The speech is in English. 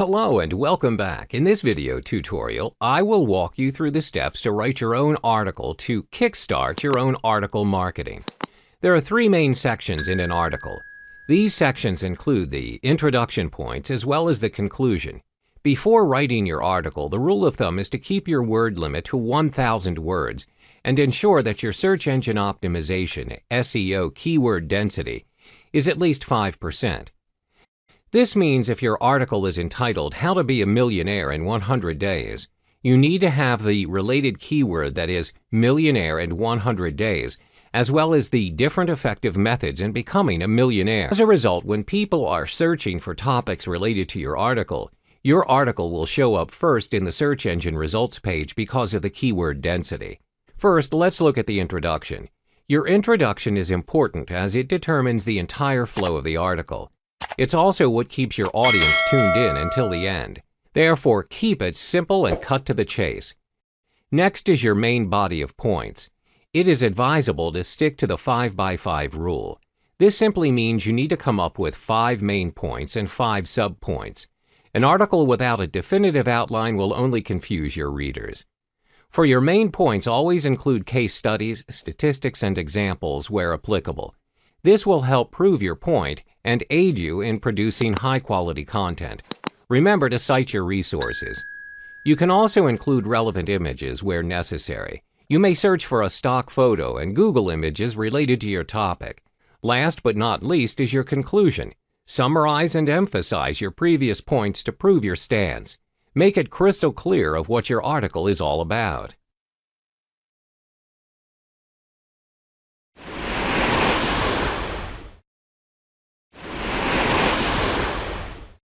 Hello and welcome back. In this video tutorial, I will walk you through the steps to write your own article to kickstart your own article marketing. There are three main sections in an article. These sections include the introduction points as well as the conclusion. Before writing your article, the rule of thumb is to keep your word limit to 1,000 words and ensure that your search engine optimization, SEO keyword density, is at least 5%. This means if your article is entitled How to Be a Millionaire in 100 Days, you need to have the related keyword that is millionaire in 100 days, as well as the different effective methods in becoming a millionaire. As a result, when people are searching for topics related to your article, your article will show up first in the search engine results page because of the keyword density. First, let's look at the introduction. Your introduction is important as it determines the entire flow of the article. It's also what keeps your audience tuned in until the end. Therefore, keep it simple and cut to the chase. Next is your main body of points. It is advisable to stick to the 5x5 rule. This simply means you need to come up with five main points and five subpoints. An article without a definitive outline will only confuse your readers. For your main points, always include case studies, statistics, and examples where applicable. This will help prove your point and aid you in producing high-quality content. Remember to cite your resources. You can also include relevant images where necessary. You may search for a stock photo and Google images related to your topic. Last but not least is your conclusion. Summarize and emphasize your previous points to prove your stance. Make it crystal clear of what your article is all about.